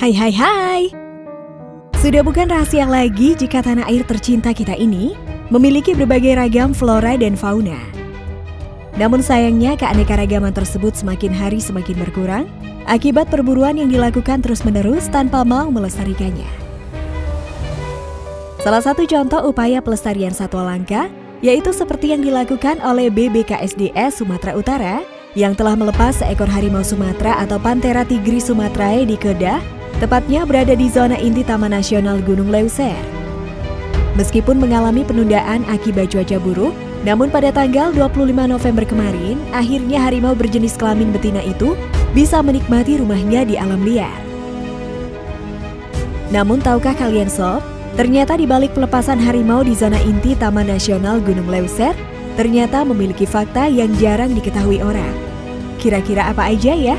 Hai hai hai Sudah bukan rahasia lagi jika tanah air tercinta kita ini memiliki berbagai ragam flora dan fauna. Namun sayangnya keanekaragaman tersebut semakin hari semakin berkurang akibat perburuan yang dilakukan terus-menerus tanpa mau melestarikannya. Salah satu contoh upaya pelestarian satwa langka yaitu seperti yang dilakukan oleh BBKSDS Sumatera Utara yang telah melepas seekor harimau Sumatera atau Panthera tigris sumatrae di Kedah, tepatnya berada di zona inti Taman Nasional Gunung Leuser. Meskipun mengalami penundaan akibat cuaca buruk, namun pada tanggal 25 November kemarin, akhirnya harimau berjenis kelamin betina itu bisa menikmati rumahnya di alam liar. Namun tahukah kalian sob, ternyata di balik pelepasan harimau di zona inti Taman Nasional Gunung Leuser, ternyata memiliki fakta yang jarang diketahui orang. Kira-kira apa aja ya?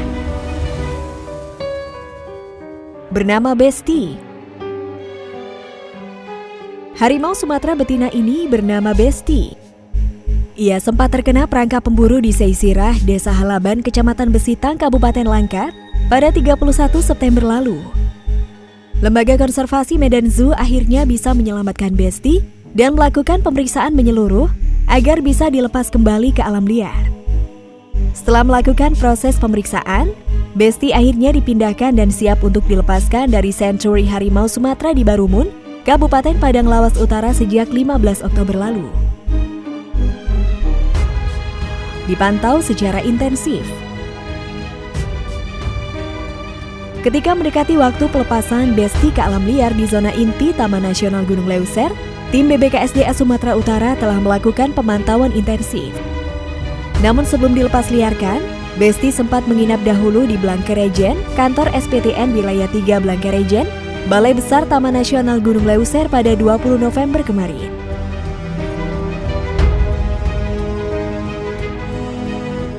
Bernama Besti, Harimau Sumatera betina ini bernama Besti. Ia sempat terkena perangkap pemburu di Seisirah, Desa Halaban, Kecamatan Besitang, Kabupaten Langkat pada 31 September lalu. Lembaga Konservasi Medan Zoo akhirnya bisa menyelamatkan Besti dan melakukan pemeriksaan menyeluruh agar bisa dilepas kembali ke alam liar. Setelah melakukan proses pemeriksaan, Besti akhirnya dipindahkan dan siap untuk dilepaskan dari Sanctuary Harimau Sumatera di Barumun, Kabupaten Padang Lawas Utara sejak 15 Oktober lalu dipantau secara intensif. Ketika mendekati waktu pelepasan Besti ke alam liar di zona inti Taman Nasional Gunung Leuser, tim BBKSDA Sumatera Utara telah melakukan pemantauan intensif. Namun sebelum dilepas liarkan, Besti sempat menginap dahulu di Blangkerejen, kantor SPTN Wilayah 3 Blangkerejen, Balai Besar Taman Nasional Gunung Leuser pada 20 November kemarin.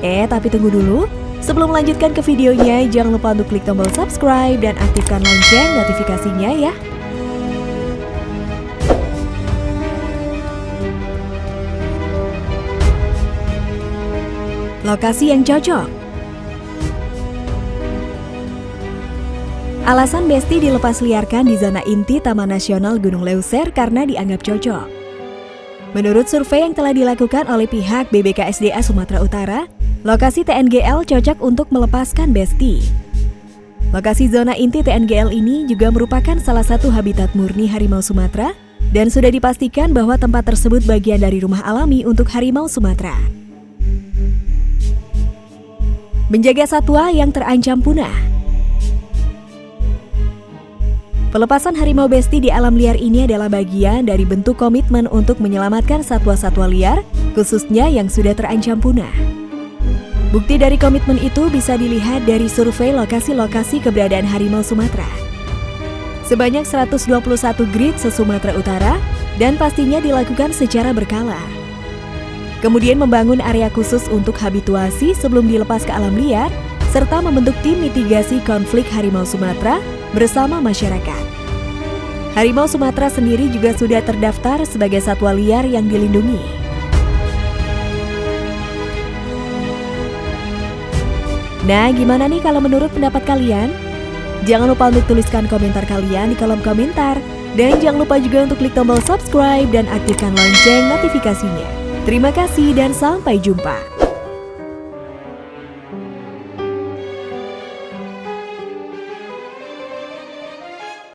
Eh, tapi tunggu dulu. Sebelum melanjutkan ke videonya, jangan lupa untuk klik tombol subscribe dan aktifkan lonceng notifikasinya ya. Lokasi yang cocok Alasan Besti dilepas liarkan di zona inti Taman Nasional Gunung Leuser karena dianggap cocok. Menurut survei yang telah dilakukan oleh pihak BBKSDA Sumatera Utara, Lokasi TNGL cocok untuk melepaskan besti. Lokasi zona inti TNGL ini juga merupakan salah satu habitat murni harimau Sumatera dan sudah dipastikan bahwa tempat tersebut bagian dari rumah alami untuk harimau Sumatera. Menjaga satwa yang terancam punah Pelepasan harimau besti di alam liar ini adalah bagian dari bentuk komitmen untuk menyelamatkan satwa-satwa liar, khususnya yang sudah terancam punah. Bukti dari komitmen itu bisa dilihat dari survei lokasi-lokasi keberadaan harimau Sumatera. Sebanyak 121 grid se-Sumatera Utara dan pastinya dilakukan secara berkala. Kemudian membangun area khusus untuk habituasi sebelum dilepas ke alam liar, serta membentuk tim mitigasi konflik harimau Sumatera bersama masyarakat. Harimau Sumatera sendiri juga sudah terdaftar sebagai satwa liar yang dilindungi. Nah, gimana nih kalau menurut pendapat kalian? Jangan lupa untuk tuliskan komentar kalian di kolom komentar. Dan jangan lupa juga untuk klik tombol subscribe dan aktifkan lonceng notifikasinya. Terima kasih dan sampai jumpa.